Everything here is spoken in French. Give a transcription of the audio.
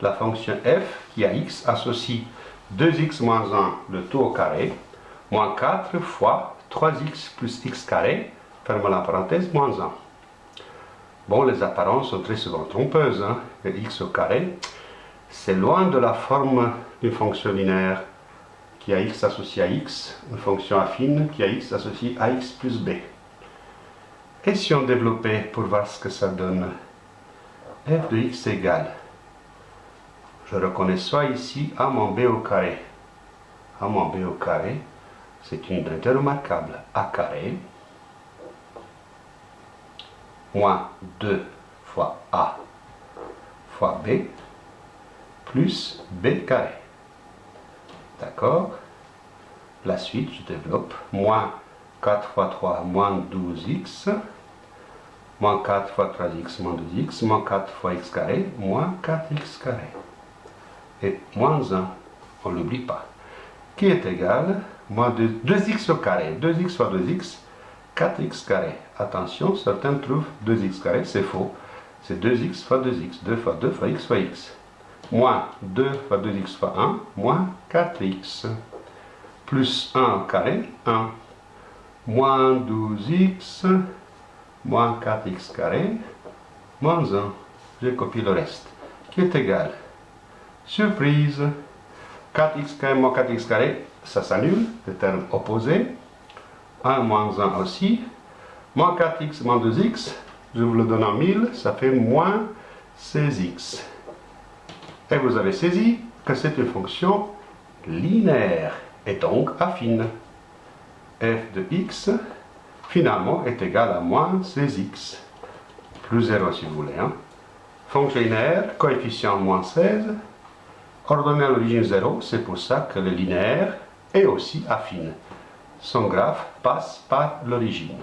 la fonction f qui a x associe 2x moins 1, le tout au carré, moins 4 fois 3x plus x carré, ferme la parenthèse, moins 1. Bon, les apparences sont très souvent trompeuses. Hein. x au carré, c'est loin de la forme d'une fonction linéaire qui a x associé à x, une fonction affine qui a x associé à x plus b. Et si on développait pour voir ce que ça donne f de x égale, je reconnais soit ici a moins b au carré. a moins b au carré, c'est une unité remarquable. a carré moins 2 fois a fois b plus b carré. D'accord? La suite, je développe. Moins 4 fois 3, moins 12x. Moins 4 fois 3x, moins 2x. Moins 4 fois x carré, moins 4x carré. Et moins 1, on ne l'oublie pas. Qui est égal moins 2, 2x au carré. 2x fois 2x, 4x carré. Attention, certains trouvent 2x carré, c'est faux. C'est 2x fois 2x. 2 fois 2 fois x fois x moins 2 fois 2x fois 1, moins 4x, plus 1 au carré, 1, moins 12x, moins 4x carré, moins 1. Je copie le reste, qui est égal? Surprise 4x carré moins 4x carré, ça s'annule, le terme opposé. 1 moins 1 aussi. Moins 4x moins 2x, je vous le donne en 1000, ça fait moins 16x. Et vous avez saisi que c'est une fonction linéaire et donc affine. f de x, finalement, est égal à moins 16x, plus 0 si vous voulez. Hein. Fonction linéaire, coefficient moins 16, ordonnée à l'origine 0, c'est pour ça que le linéaire est aussi affine. Son graphe passe par l'origine.